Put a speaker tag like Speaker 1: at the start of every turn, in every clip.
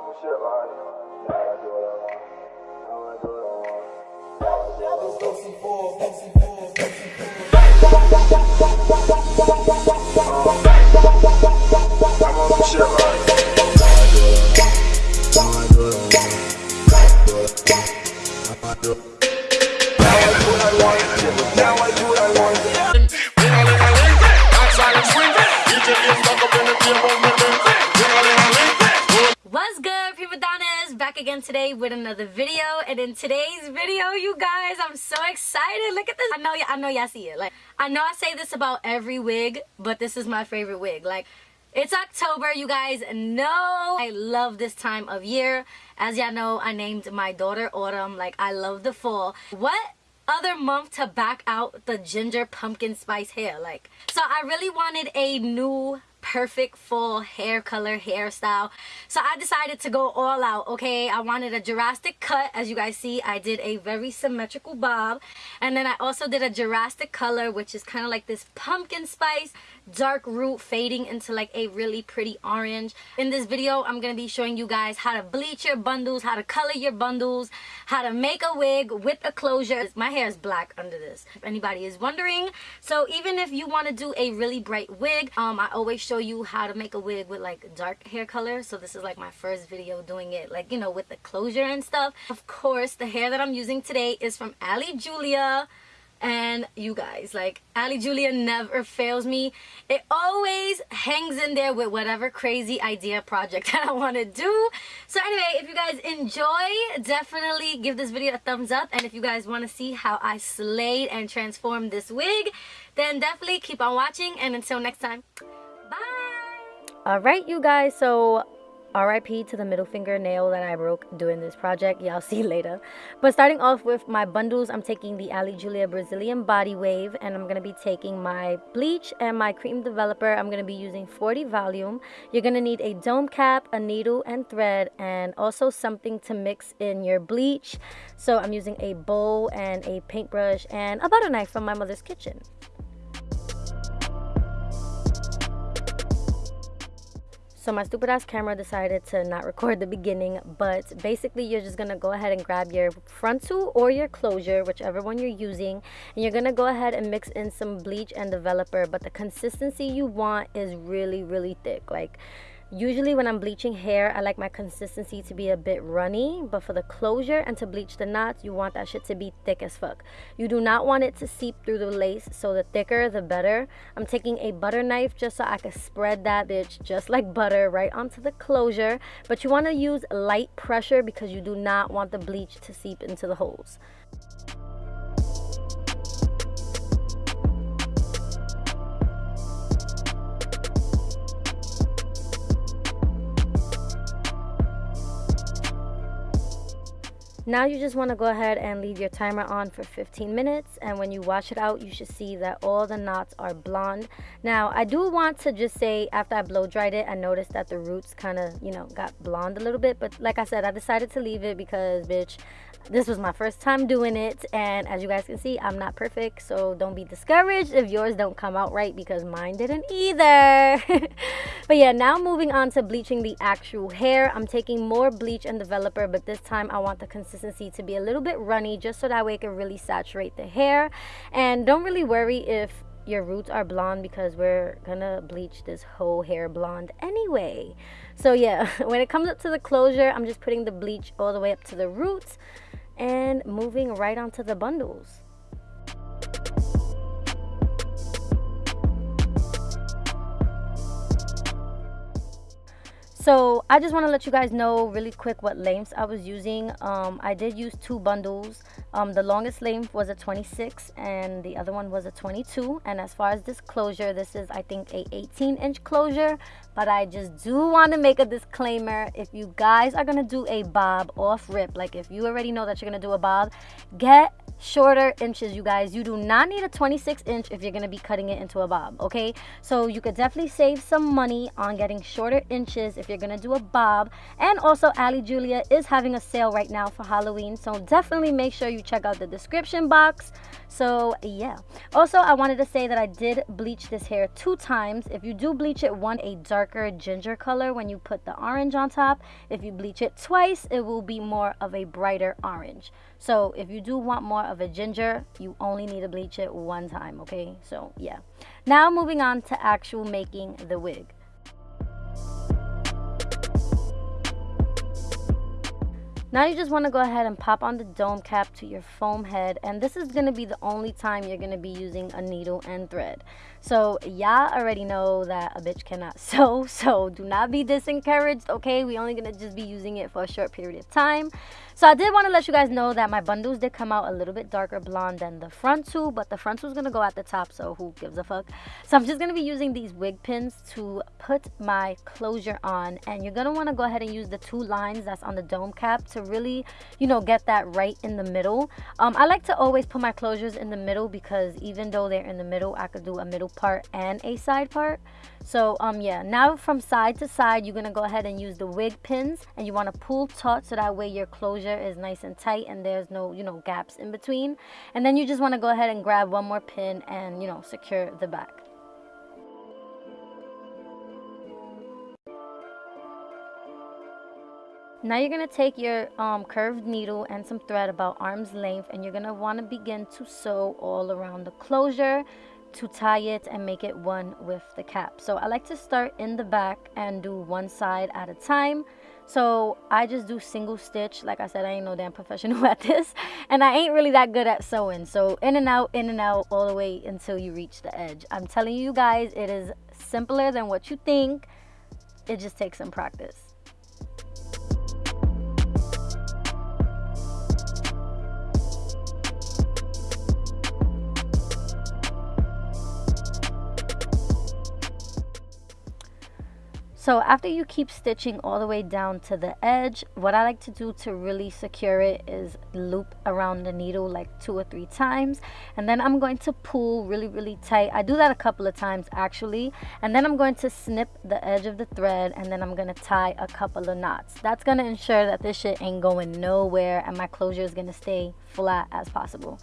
Speaker 1: some shit like, yeah, I I want. Now I want. I want. I do what I want.
Speaker 2: Today with another video. And in today's video, you guys, I'm so excited. Look at this. I know, i know y'all see it. Like, I know I say this about every wig, but this is my favorite wig. Like, it's October, you guys know I love this time of year. As y'all know, I named my daughter Autumn. Like, I love the fall. What other month to back out the ginger pumpkin spice hair like so i really wanted a new perfect full hair color hairstyle. So i decided to go all out okay? I wanted a drastic cut. As you guys see i did a very symmetrical bob. And then i also did a drastic color which is kind of like this pumpkin spice dark root fading into like a really pretty orange. In this video i'm gonna be showing you guys how to bleach your bundles how to color your bundles how to make a wig with a closure. My hair is black under this if anybody is wondering. So even if you want to do a really bright wig um i always show you how to make a wig with like dark hair color. So this is like my first video doing it like you know with the closure and stuff. Of course the hair that i'm using today is from ali julia and you guys like ali julia never fails me. It always hangs in there with whatever crazy idea project that i want to do. So anyway if you guys enjoy definitely give this video a thumbs up. And if you guys want to see how i slayed and transformed this wig then definitely keep on watching. And until next time bye! All right you guys so RIP to the middle finger nail that I broke doing this project. Y'all see later. But starting off with my bundles, I'm taking the Ali Julia Brazilian Body Wave and I'm going to be taking my bleach and my cream developer. I'm going to be using 40 volume. You're going to need a dome cap, a needle and thread and also something to mix in your bleach. So I'm using a bowl and a paintbrush and a butter knife from my mother's kitchen. So my stupid ass camera decided to not record the beginning, but basically you're just gonna go ahead and grab your frontal or your closure, whichever one you're using, and you're gonna go ahead and mix in some bleach and developer, but the consistency you want is really, really thick. Like Usually when I'm bleaching hair, I like my consistency to be a bit runny, but for the closure and to bleach the knots, you want that shit to be thick as fuck. You do not want it to seep through the lace, so the thicker, the better. I'm taking a butter knife just so I can spread that bitch just like butter right onto the closure, but you want to use light pressure because you do not want the bleach to seep into the holes. Now you just want to go ahead and leave your timer on for 15 minutes and when you wash it out you should see that all the knots are blonde. Now I do want to just say after I blow dried it I noticed that the roots kind of you know got blonde a little bit but like I said I decided to leave it because bitch this was my first time doing it and as you guys can see I'm not perfect so don't be discouraged if yours don't come out right because mine didn't either. but yeah now moving on to bleaching the actual hair. I'm taking more bleach and developer but this time I want the consistency to be a little bit runny just so that way it can really saturate the hair. And don't really worry if your roots are blonde because we're gonna bleach this whole hair blonde anyway. So yeah when it comes up to the closure i'm just putting the bleach all the way up to the roots and moving right onto the bundles. So i just want to let you guys know really quick what lengths i was using. Um, i did use two bundles um, the longest length was a 26 and the other one was a 22 and as far as this closure this is i think a 18 inch closure. But i just do want to make a disclaimer. If you guys are gonna do a bob off rip like if you already know that you're gonna do a bob get shorter inches you guys. You do not need a 26 inch if you're going to be cutting it into a bob okay? So you could definitely save some money on getting shorter inches if you're going to do a bob. And also ali julia is having a sale right now for halloween. So definitely make sure you check out the description box so yeah also i wanted to say that i did bleach this hair two times if you do bleach it one a darker ginger color when you put the orange on top. If you bleach it twice, it will be more of a brighter orange. So if you do want more of a ginger, you only need to bleach it one time, okay? So yeah. Now moving on to actual making the wig. Now you just want to go ahead and pop on the dome cap to your foam head and this is going to be the only time you're going to be using a needle and thread. So y'all already know that a bitch cannot sew so do not be disencouraged okay we only to just be using it for a short period of time. So I did want to let you guys know that my bundles did come out a little bit darker blonde than the front two, but the front two is going to go at the top, so who gives a fuck. So I'm just to be using these wig pins to put my closure on, and you're want to go ahead and use the two lines that's on the dome cap to really, you know, get that right in the middle. Um, I like to always put my closures in the middle because even though they're in the middle, I could do a middle part and a side part. So um yeah, now from side to side, you're gonna go ahead and use the wig pins and you wanna pull taut so that way your closure is nice and tight and there's no, you know, gaps in between. And then you just wanna go ahead and grab one more pin and, you know, secure the back. Now you're going to take your um, curved needle and some thread about arm's length and you're going to want to begin to sew all around the closure to tie it and make it one with the cap. So I like to start in the back and do one side at a time. So I just do single stitch. Like I said, I ain't no damn professional at this. And I ain't really that good at sewing. So in and out, in and out, all the way until you reach the edge. I'm telling you guys, it is simpler than what you think. It just takes some practice. So after you keep stitching all the way down to the edge, what I like to do to really secure it is loop around the needle like two or three times. And then I'm going to pull really, really tight. I do that a couple of times actually. And then I'm going to snip the edge of the thread and then I'm going to tie a couple of knots. That's going to ensure that this shit ain't going nowhere and my closure is going to stay flat as possible.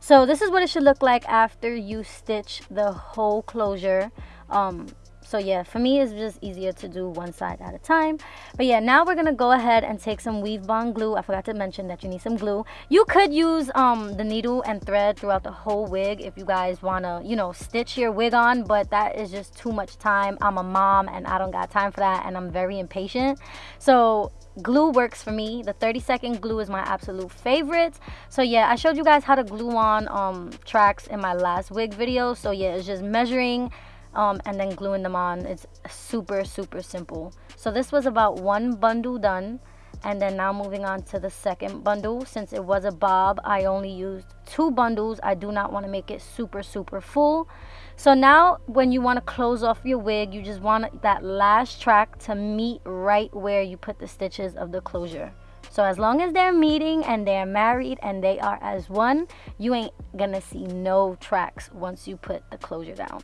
Speaker 2: So this is what it should look like after you stitch the whole closure. Um, so yeah for me it's just easier to do one side at a time. But yeah now we're gonna go ahead and take some weave bond glue. I forgot to mention that you need some glue. You could use um the needle and thread throughout the whole wig if you guys want to you know stitch your wig on but that is just too much time. I'm a mom and i don't got time for that and i'm very impatient. So glue works for me. The 30 second glue is my absolute favorite. So yeah i showed you guys how to glue on um tracks in my last wig video. So yeah it's just measuring um, and then gluing them on. It's super, super simple. So this was about one bundle done. And then now moving on to the second bundle. Since it was a bob, I only used two bundles. I do not want to make it super, super full. So now when you want to close off your wig, you just want that last track to meet right where you put the stitches of the closure. So as long as they're meeting and they're married and they are as one, you ain't gonna see no tracks once you put the closure down.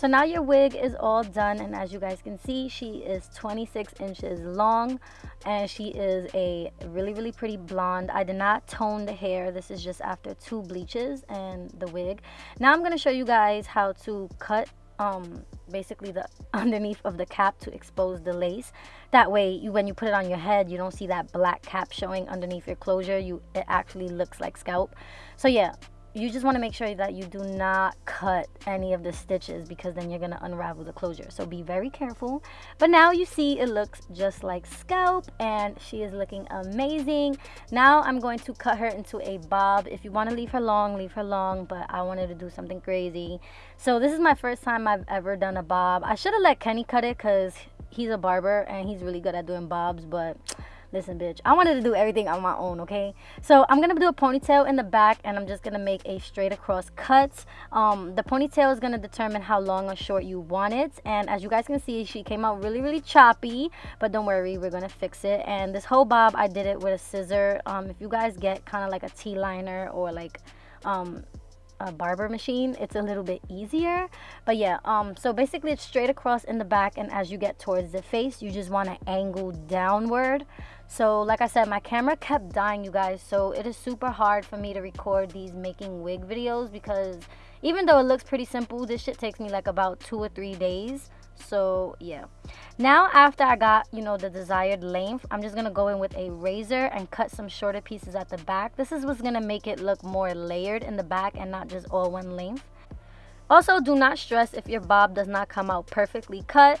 Speaker 2: So now your wig is all done and as you guys can see, she is 26 inches long and she is a really, really pretty blonde. I did not tone the hair. This is just after two bleaches and the wig. Now I'm going to show you guys how to cut um, basically the underneath of the cap to expose the lace. That way, you, when you put it on your head, you don't see that black cap showing underneath your closure. You It actually looks like scalp. So yeah, you just want to make sure that you do not cut any of the stitches because then you're going to unravel the closure. So be very careful. But now you see it looks just like scalp and she is looking amazing. Now i'm going to cut her into a bob. If you want to leave her long leave her long but i wanted to do something crazy. So this is my first time i've ever done a bob. I should have let kenny cut it because he's a barber and he's really good at doing bobs but listen bitch i wanted to do everything on my own okay? So i'm gonna do a ponytail in the back and i'm just gonna make a straight across cut. Um the ponytail is gonna determine how long or short you want it and as you guys can see she came out really really choppy but don't worry we're gonna fix it. And this whole bob i did it with a scissor. Um if you guys get kind of like a t-liner or like um a barber machine, it's a little bit easier. But yeah, um, so basically it's straight across in the back and as you get towards the face, you just want to angle downward. So like I said, my camera kept dying, you guys. So it is super hard for me to record these making wig videos because even though it looks pretty simple, this shit takes me like about two or three days so yeah. Now after i got you know the desired length i'm just gonna go in with a razor and cut some shorter pieces at the back. This is what's gonna make it look more layered in the back and not just all one length. Also do not stress if your bob does not come out perfectly cut.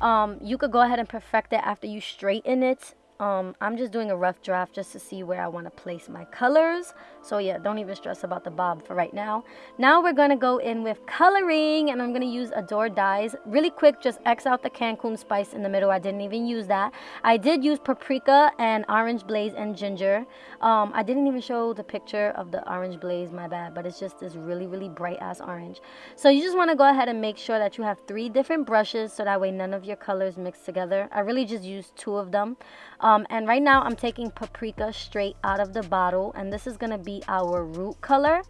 Speaker 2: Um, you could go ahead and perfect it after you straighten it um, I'm just doing a rough draft just to see where I want to place my colors. So yeah, don't even stress about the bob for right now. Now we're going to go in with coloring and I'm going to use Adore Dyes. Really quick, just X out the Cajun spice in the middle. I didn't even use that. I did use paprika and orange blaze and ginger. Um, I didn't even show the picture of the orange blaze, my bad, but it's just this really, really bright ass orange. So you just want to go ahead and make sure that you have three different brushes so that way none of your colors mix together. I really just used two of them. And right now I'm taking paprika straight out of the bottle and this is going to be our root color.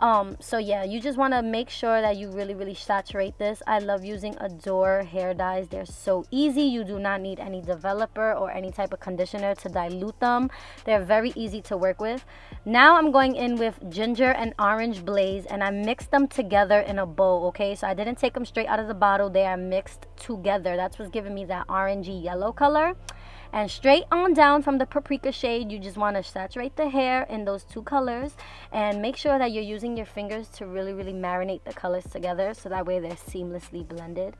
Speaker 2: Um, so yeah, you just want to make sure that you really, really saturate this. I love using Adore hair dyes. They're so easy. You do not need any developer or any type of conditioner to dilute them. They're very easy to work with. Now I'm going in with ginger and orange blaze and I mixed them together in a bowl, okay? So I didn't take them straight out of the bottle. They are mixed together. That's what's giving me that orangey yellow color and straight on down from the paprika shade you just want to saturate the hair in those two colors. And make sure that you're using your fingers to really really marinate the colors together so that way they're seamlessly blended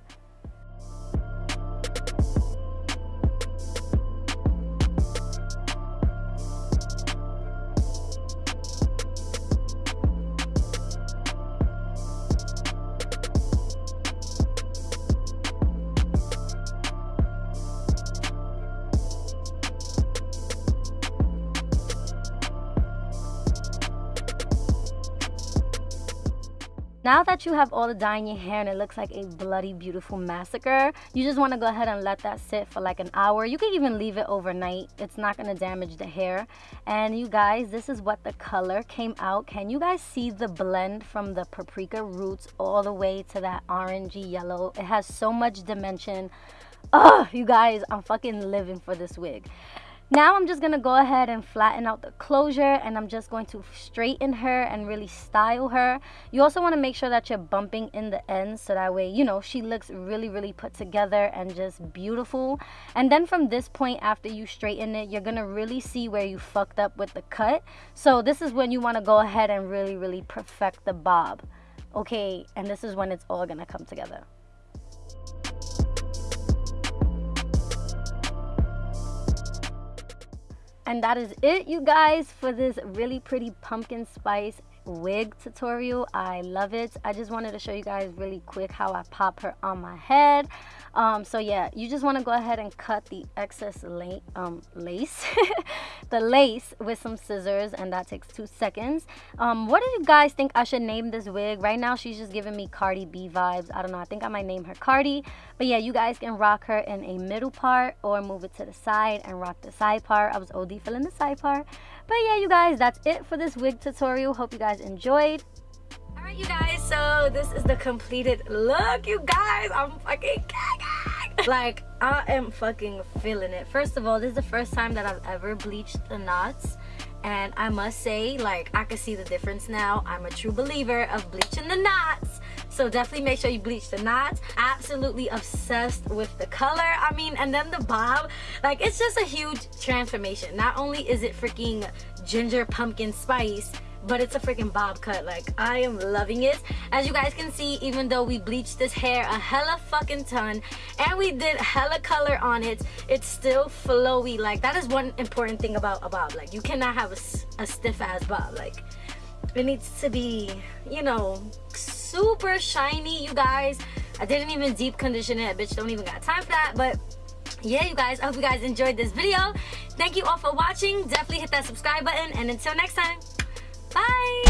Speaker 2: Now that you have all the dye in your hair and it looks like a bloody beautiful massacre, you just want to go ahead and let that sit for like an hour. You can even leave it overnight. It's not going to damage the hair. And you guys, this is what the color came out. Can you guys see the blend from the paprika roots all the way to that orangey yellow? It has so much dimension. Oh, you guys, I'm fucking living for this wig. Now I'm just to go ahead and flatten out the closure and I'm just going to straighten her and really style her. You also want to make sure that you're bumping in the ends so that way, you know, she looks really, really put together and just beautiful. And then from this point after you straighten it, you're to really see where you fucked up with the cut. So this is when you want to go ahead and really, really perfect the bob. Okay, and this is when it's all to come together. And that is it, you guys, for this really pretty pumpkin spice wig tutorial. I love it. I just wanted to show you guys really quick how I pop her on my head. Um, so yeah, you just want to go ahead and cut the excess la um, lace, the lace with some scissors and that takes two seconds. Um, what do you guys think I should name this wig? Right now she's just giving me Cardi B vibes. I don't know. I think I might name her Cardi. But yeah, you guys can rock her in a middle part or move it to the side and rock the side part. I was OD filling the side part. But yeah, you guys, that's it for this wig tutorial. Hope you guys enjoyed. Alright, you guys, so this is the completed look, you guys. I'm fucking gagging. Like, I am fucking feeling it. First of all, this is the first time that I've ever bleached the knots. And I must say, like, I can see the difference now. I'm a true believer of bleaching the knots so definitely make sure you bleach the knots absolutely obsessed with the color i mean and then the bob like it's just a huge transformation not only is it freaking ginger pumpkin spice but it's a freaking bob cut like i am loving it. As you guys can see even though we bleached this hair a hella fucking ton and we did hella color on it it's still flowy. Like that is one important thing about a bob. Like you cannot have a, a stiff ass bob. Like it needs to be you know super shiny you guys. I didn't even deep condition it. Bitch don't even got time for that. But yeah you guys i hope you guys enjoyed this video. Thank you all for watching. Definitely hit that subscribe button. And until next time bye